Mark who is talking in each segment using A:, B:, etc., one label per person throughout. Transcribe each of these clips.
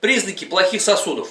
A: Признаки плохих сосудов.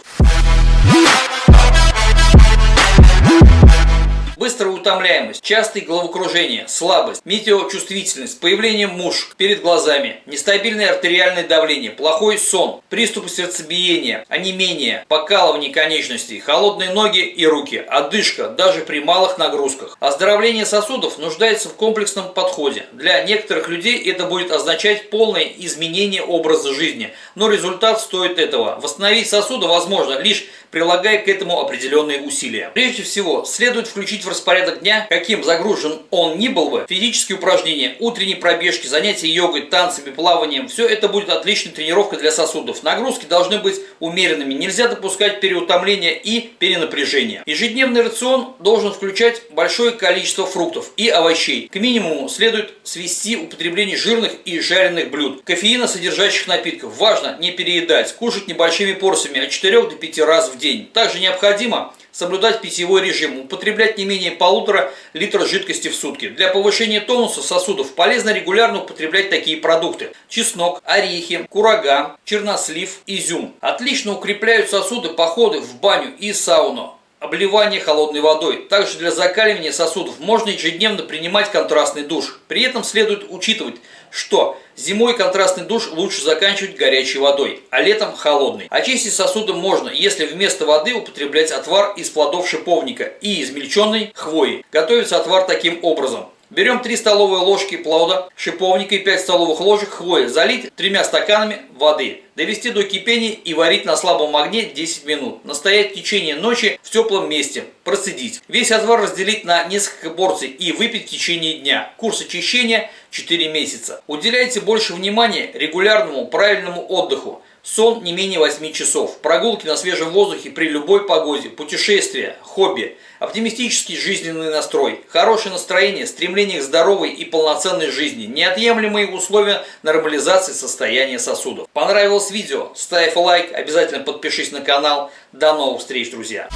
A: Быстрая утомляемость, частые головокружения, слабость, метеочувствительность, появление мушек перед глазами, нестабильное артериальное давление, плохой сон, приступы сердцебиения, онемение, покалывание конечностей, холодные ноги и руки, одышка даже при малых нагрузках. Оздоровление сосудов нуждается в комплексном подходе. Для некоторых людей это будет означать полное изменение образа жизни, но результат стоит этого. Восстановить сосуды возможно лишь прилагая к этому определенные усилия. Прежде всего, следует включить в распорядок дня, каким загружен он ни был бы, физические упражнения, утренние пробежки, занятия йогой, танцами, плаванием, все это будет отличной тренировкой для сосудов. Нагрузки должны быть умеренными, нельзя допускать переутомления и перенапряжения. Ежедневный рацион должен включать большое количество фруктов и овощей. К минимуму следует свести употребление жирных и жареных блюд. Кофеина содержащих напитков важно не переедать, кушать небольшими порциями от 4 до 5 раз в день. Также необходимо соблюдать питьевой режим, употреблять не менее полутора литра жидкости в сутки. Для повышения тонуса сосудов полезно регулярно употреблять такие продукты. Чеснок, орехи, курага, чернослив, изюм. Отлично укрепляют сосуды походы в баню и сауну обливание холодной водой. Также для закаливания сосудов можно ежедневно принимать контрастный душ. При этом следует учитывать, что зимой контрастный душ лучше заканчивать горячей водой, а летом холодный. Очистить сосуды можно, если вместо воды употреблять отвар из плодов шиповника и измельченной хвои. Готовится отвар таким образом. Берем 3 столовые ложки плода, шиповника и 5 столовых ложек хвои. Залить тремя стаканами воды. Довести до кипения и варить на слабом огне 10 минут. Настоять в течение ночи в теплом месте. Процедить. Весь отвар разделить на несколько порций и выпить в течение дня. Курс очищения 4 месяца. Уделяйте больше внимания регулярному правильному отдыху. Сон не менее 8 часов, прогулки на свежем воздухе при любой погоде, путешествия, хобби, оптимистический жизненный настрой, хорошее настроение, стремление к здоровой и полноценной жизни, неотъемлемые условия нормализации состояния сосудов. Понравилось видео? Ставь лайк, обязательно подпишись на канал. До новых встреч, друзья!